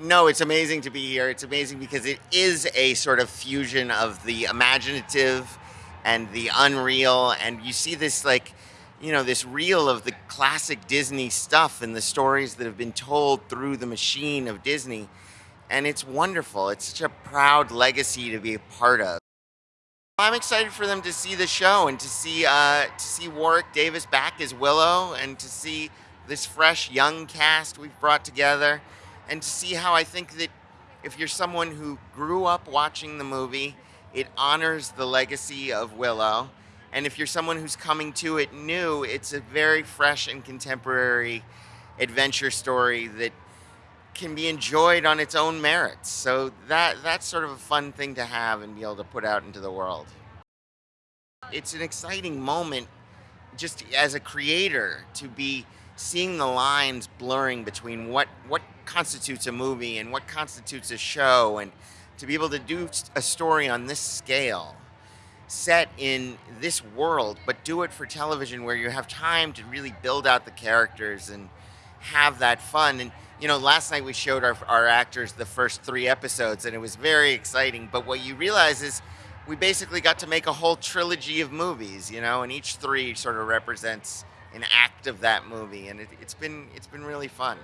No, it's amazing to be here. It's amazing because it is a sort of fusion of the imaginative and the unreal, and you see this like, you know, this reel of the classic Disney stuff and the stories that have been told through the machine of Disney, and it's wonderful. It's such a proud legacy to be a part of. I'm excited for them to see the show and to see uh, to see Warwick Davis back as Willow and to see this fresh young cast we've brought together and to see how I think that if you're someone who grew up watching the movie, it honors the legacy of Willow. And if you're someone who's coming to it new, it's a very fresh and contemporary adventure story that can be enjoyed on its own merits. So that that's sort of a fun thing to have and be able to put out into the world. It's an exciting moment just as a creator to be seeing the lines blurring between what what constitutes a movie and what constitutes a show and to be able to do a story on this scale set in this world but do it for television where you have time to really build out the characters and have that fun. And you know last night we showed our, our actors the first three episodes and it was very exciting but what you realize is we basically got to make a whole trilogy of movies you know and each three sort of represents an act of that movie and it, it's been it's been really fun